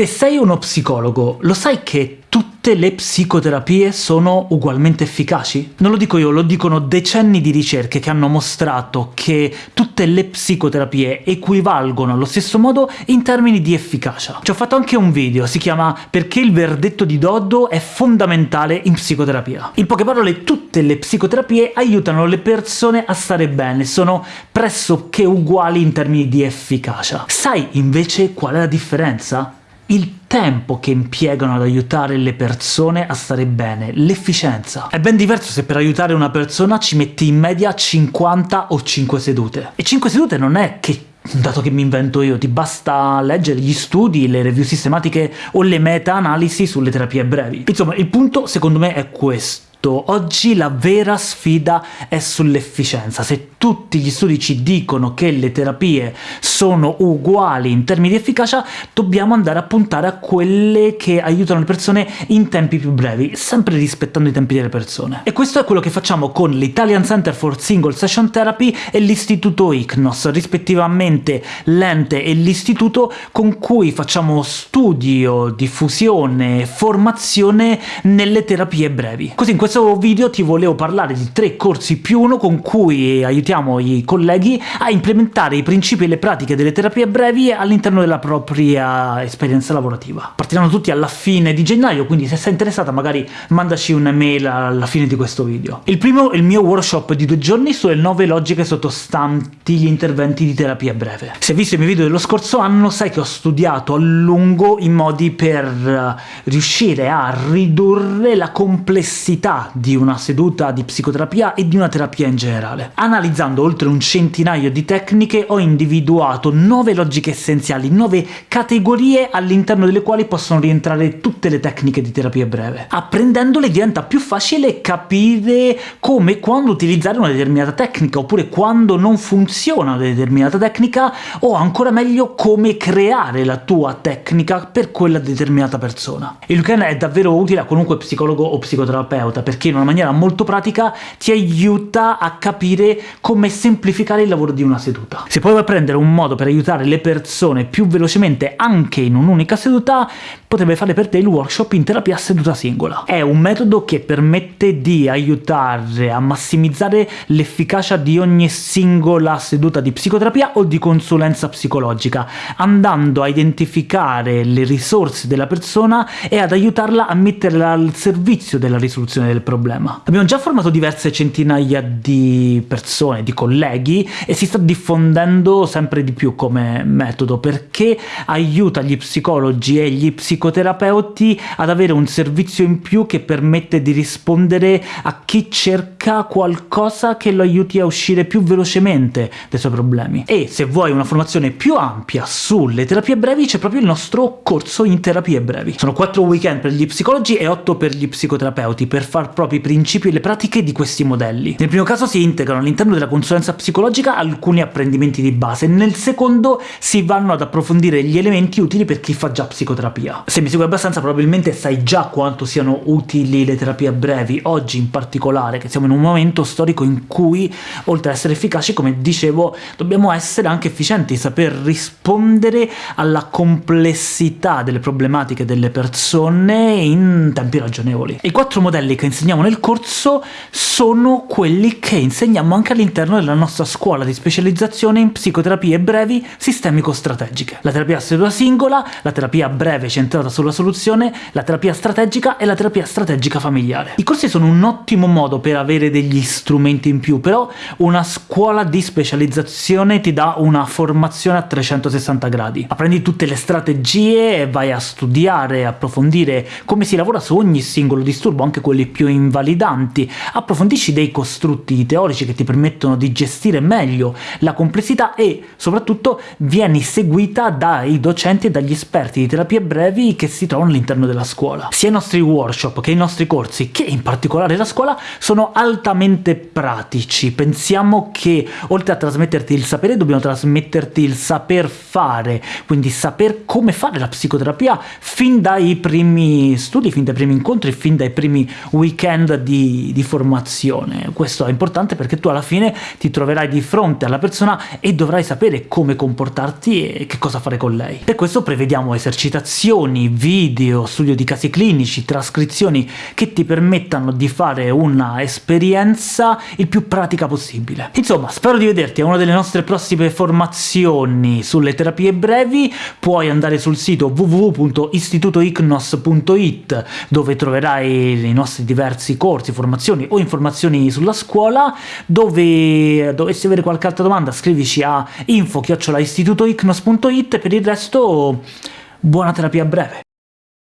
Se sei uno psicologo, lo sai che tutte le psicoterapie sono ugualmente efficaci? Non lo dico io, lo dicono decenni di ricerche che hanno mostrato che tutte le psicoterapie equivalgono allo stesso modo in termini di efficacia. Ci ho fatto anche un video, si chiama «Perché il verdetto di Doddo è fondamentale in psicoterapia». In poche parole, tutte le psicoterapie aiutano le persone a stare bene, sono pressoché uguali in termini di efficacia. Sai invece qual è la differenza? Il tempo che impiegano ad aiutare le persone a stare bene, l'efficienza. È ben diverso se per aiutare una persona ci metti in media 50 o 5 sedute. E 5 sedute non è che dato che mi invento io, ti basta leggere gli studi, le review sistematiche o le meta-analisi sulle terapie brevi. Insomma, il punto secondo me è questo Oggi la vera sfida è sull'efficienza. Se tutti gli studi ci dicono che le terapie sono uguali in termini di efficacia, dobbiamo andare a puntare a quelle che aiutano le persone in tempi più brevi, sempre rispettando i tempi delle persone. E questo è quello che facciamo con l'Italian Center for Single Session Therapy e l'istituto ICNOS, rispettivamente l'ente e l'istituto con cui facciamo studio, diffusione formazione nelle terapie brevi. Così in questo questo video ti volevo parlare di tre corsi più uno con cui aiutiamo i colleghi a implementare i principi e le pratiche delle terapie brevi all'interno della propria esperienza lavorativa. Partiranno tutti alla fine di gennaio, quindi se sei interessata magari mandaci un'email alla fine di questo video. Il primo è il mio workshop di due giorni sulle nove logiche sottostanti gli interventi di terapia breve. Se hai visto i miei video dello scorso anno sai che ho studiato a lungo i modi per eh, riuscire a ridurre la complessità di una seduta di psicoterapia e di una terapia in generale. Analizzando oltre un centinaio di tecniche ho individuato nove logiche essenziali, nove categorie all'interno delle quali possono rientrare tutte le tecniche di terapia breve. Apprendendole diventa più facile capire come e quando utilizzare una determinata tecnica, oppure quando non funziona una determinata tecnica, o ancora meglio come creare la tua tecnica per quella determinata persona. Il weekend è davvero utile a qualunque psicologo o psicoterapeuta, perché in una maniera molto pratica ti aiuta a capire come semplificare il lavoro di una seduta. Se poi vuoi prendere un modo per aiutare le persone più velocemente anche in un'unica seduta, potrebbe fare per te il workshop in terapia a seduta singola. È un metodo che permette di aiutare a massimizzare l'efficacia di ogni singola seduta di psicoterapia o di consulenza psicologica, andando a identificare le risorse della persona e ad aiutarla a metterla al servizio della risoluzione del problema. Abbiamo già formato diverse centinaia di persone, di colleghi, e si sta diffondendo sempre di più come metodo, perché aiuta gli psicologi e gli psicoterapeuti ad avere un servizio in più che permette di rispondere a chi cerca qualcosa che lo aiuti a uscire più velocemente dai suoi problemi. E se vuoi una formazione più ampia sulle terapie brevi, c'è proprio il nostro corso in terapie brevi. Sono 4 weekend per gli psicologi e 8 per gli psicoterapeuti, per far proprio i principi e le pratiche di questi modelli. Nel primo caso si integrano all'interno della consulenza psicologica alcuni apprendimenti di base, nel secondo si vanno ad approfondire gli elementi utili per chi fa già psicoterapia. Se mi segui abbastanza probabilmente sai già quanto siano utili le terapie brevi, oggi in particolare, che siamo in un momento storico in cui, oltre ad essere efficaci, come dicevo, dobbiamo essere anche efficienti, saper rispondere alla complessità delle problematiche delle persone in tempi ragionevoli. I quattro modelli che insegniamo nel corso sono quelli che insegniamo anche all'interno della nostra scuola di specializzazione in psicoterapie brevi sistemico-strategiche. La terapia a seduta singola, la terapia breve centrata sulla soluzione, la terapia strategica e la terapia strategica familiare. I corsi sono un ottimo modo per avere degli strumenti in più, però una scuola di specializzazione ti dà una formazione a 360 gradi. Apprendi tutte le strategie e vai a studiare approfondire come si lavora su ogni singolo disturbo, anche quelli più invalidanti, approfondisci dei costrutti teorici che ti permettono di gestire meglio la complessità e, soprattutto, vieni seguita dai docenti e dagli esperti di terapie brevi che si trovano all'interno della scuola. Sia i nostri workshop che i nostri corsi, che in particolare la scuola, sono al altamente pratici. Pensiamo che oltre a trasmetterti il sapere dobbiamo trasmetterti il saper fare, quindi saper come fare la psicoterapia fin dai primi studi, fin dai primi incontri, fin dai primi weekend di, di formazione. Questo è importante perché tu alla fine ti troverai di fronte alla persona e dovrai sapere come comportarti e che cosa fare con lei. Per questo prevediamo esercitazioni, video, studio di casi clinici, trascrizioni che ti permettano di fare una esperienza il più pratica possibile. Insomma, spero di vederti a una delle nostre prossime formazioni sulle terapie brevi, puoi andare sul sito www.istitutoicnos.it dove troverai i nostri diversi corsi, formazioni o informazioni sulla scuola, dove dovessi avere qualche altra domanda scrivici a info-istitutoicnos.it per il resto buona terapia breve!